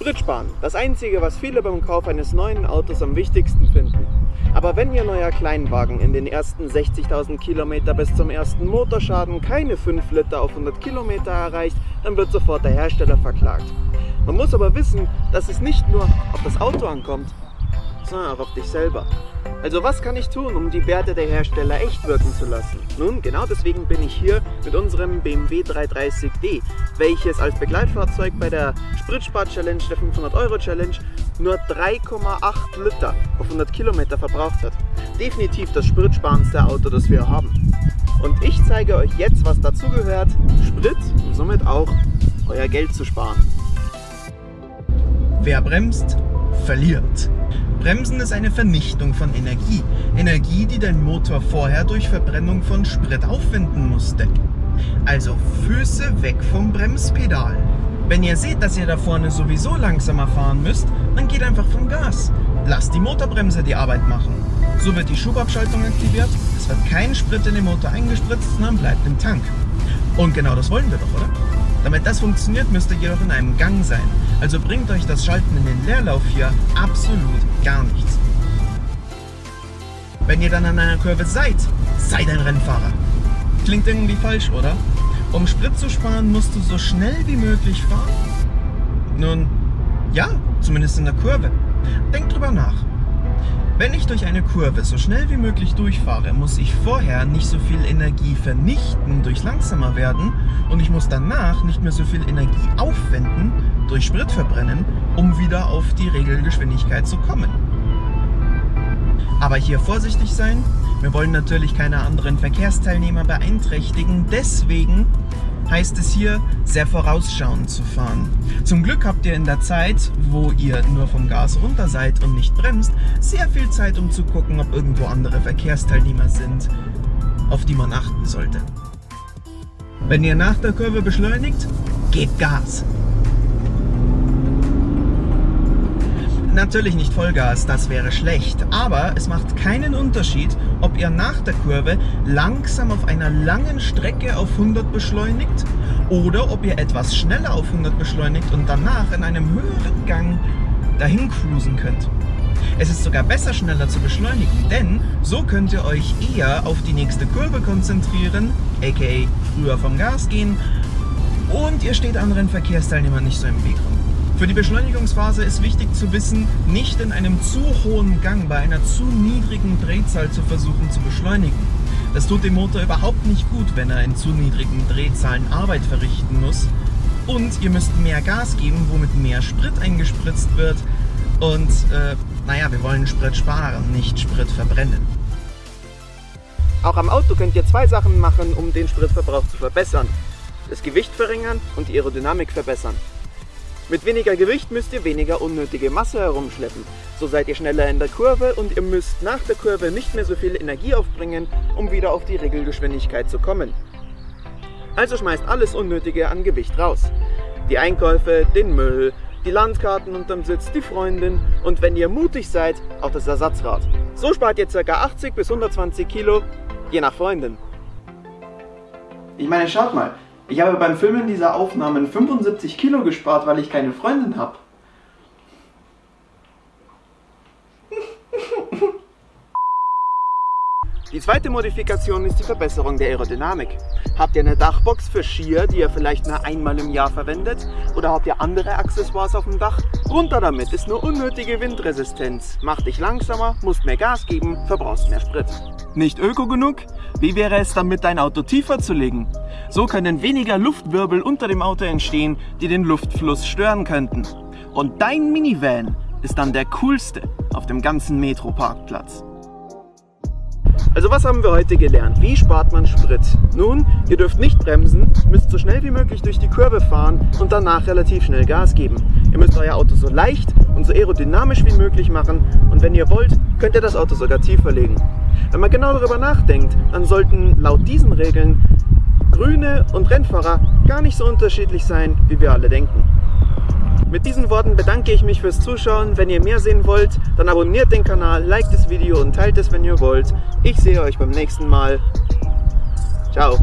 Sprit sparen. Das einzige, was viele beim Kauf eines neuen Autos am wichtigsten finden. Aber wenn Ihr neuer Kleinwagen in den ersten 60.000 Kilometer bis zum ersten Motorschaden keine 5 Liter auf 100 Kilometer erreicht, dann wird sofort der Hersteller verklagt. Man muss aber wissen, dass es nicht nur auf das Auto ankommt, sondern auch auf dich selber. Also was kann ich tun, um die Werte der Hersteller echt wirken zu lassen? Nun, genau deswegen bin ich hier mit unserem BMW 330d, welches als Begleitfahrzeug bei der Spritspar-Challenge, der 500-Euro-Challenge, nur 3,8 Liter auf 100 Kilometer verbraucht hat. Definitiv das spritsparendste Auto, das wir haben. Und ich zeige euch jetzt, was dazu gehört, Sprit und somit auch euer Geld zu sparen. Wer bremst, verliert. Bremsen ist eine Vernichtung von Energie. Energie, die dein Motor vorher durch Verbrennung von Sprit aufwenden musste. Also Füße weg vom Bremspedal. Wenn ihr seht, dass ihr da vorne sowieso langsamer fahren müsst, dann geht einfach vom Gas. Lasst die Motorbremse die Arbeit machen. So wird die Schubabschaltung aktiviert, es wird kein Sprit in den Motor eingespritzt, sondern bleibt im Tank. Und genau das wollen wir doch, oder? Damit das funktioniert, müsst ihr jedoch in einem Gang sein. Also bringt euch das Schalten in den Leerlauf hier absolut gar nichts. Wenn ihr dann an einer Kurve seid, seid ein Rennfahrer. Klingt irgendwie falsch, oder? Um Sprit zu sparen, musst du so schnell wie möglich fahren? Nun, ja, zumindest in der Kurve. Denkt drüber nach. Wenn ich durch eine Kurve so schnell wie möglich durchfahre, muss ich vorher nicht so viel Energie vernichten durch langsamer werden. Und ich muss danach nicht mehr so viel Energie aufwenden durch Sprit verbrennen, um wieder auf die Regelgeschwindigkeit zu kommen. Aber hier vorsichtig sein, wir wollen natürlich keine anderen Verkehrsteilnehmer beeinträchtigen, deswegen heißt es hier, sehr vorausschauend zu fahren. Zum Glück habt ihr in der Zeit, wo ihr nur vom Gas runter seid und nicht bremst, sehr viel Zeit, um zu gucken, ob irgendwo andere Verkehrsteilnehmer sind, auf die man achten sollte. Wenn ihr nach der Kurve beschleunigt, gebt Gas. Natürlich nicht Vollgas, das wäre schlecht, aber es macht keinen Unterschied, ob ihr nach der Kurve langsam auf einer langen Strecke auf 100 beschleunigt oder ob ihr etwas schneller auf 100 beschleunigt und danach in einem höheren Gang dahin cruisen könnt. Es ist sogar besser schneller zu beschleunigen, denn so könnt ihr euch eher auf die nächste Kurve konzentrieren, aka früher vom Gas gehen und ihr steht anderen Verkehrsteilnehmern nicht so im Weg rum. Für die Beschleunigungsphase ist wichtig zu wissen, nicht in einem zu hohen Gang bei einer zu niedrigen Drehzahl zu versuchen zu beschleunigen. Das tut dem Motor überhaupt nicht gut, wenn er in zu niedrigen Drehzahlen Arbeit verrichten muss. Und ihr müsst mehr Gas geben, womit mehr Sprit eingespritzt wird. Und äh, naja, wir wollen Sprit sparen, nicht Sprit verbrennen. Auch am Auto könnt ihr zwei Sachen machen, um den Spritverbrauch zu verbessern. Das Gewicht verringern und die Aerodynamik verbessern. Mit weniger Gewicht müsst ihr weniger unnötige Masse herumschleppen. So seid ihr schneller in der Kurve und ihr müsst nach der Kurve nicht mehr so viel Energie aufbringen, um wieder auf die Regelgeschwindigkeit zu kommen. Also schmeißt alles Unnötige an Gewicht raus. Die Einkäufe, den Müll, die Landkarten unterm Sitz, die Freundin und wenn ihr mutig seid, auch das Ersatzrad. So spart ihr ca. 80 bis 120 Kilo, je nach Freundin. Ich meine, schaut mal, ich habe beim Filmen dieser Aufnahmen 75 Kilo gespart, weil ich keine Freundin habe. Die zweite Modifikation ist die Verbesserung der Aerodynamik. Habt ihr eine Dachbox für Skier, die ihr vielleicht nur einmal im Jahr verwendet? Oder habt ihr andere Accessoires auf dem Dach? Runter damit, ist nur unnötige Windresistenz. Macht dich langsamer, musst mehr Gas geben, verbrauchst mehr Sprit. Nicht öko genug? Wie wäre es damit, dein Auto tiefer zu legen? So können weniger Luftwirbel unter dem Auto entstehen, die den Luftfluss stören könnten. Und dein Minivan ist dann der coolste auf dem ganzen Metro-Parkplatz. Also was haben wir heute gelernt? Wie spart man Sprit? Nun, ihr dürft nicht bremsen, müsst so schnell wie möglich durch die Kurve fahren und danach relativ schnell Gas geben. Ihr müsst euer Auto so leicht und so aerodynamisch wie möglich machen und wenn ihr wollt, könnt ihr das Auto sogar tiefer legen. Wenn man genau darüber nachdenkt, dann sollten laut diesen Regeln Grüne und Rennfahrer gar nicht so unterschiedlich sein, wie wir alle denken. Mit diesen Worten bedanke ich mich fürs Zuschauen. Wenn ihr mehr sehen wollt, dann abonniert den Kanal, liked das Video und teilt es, wenn ihr wollt. Ich sehe euch beim nächsten Mal. Ciao.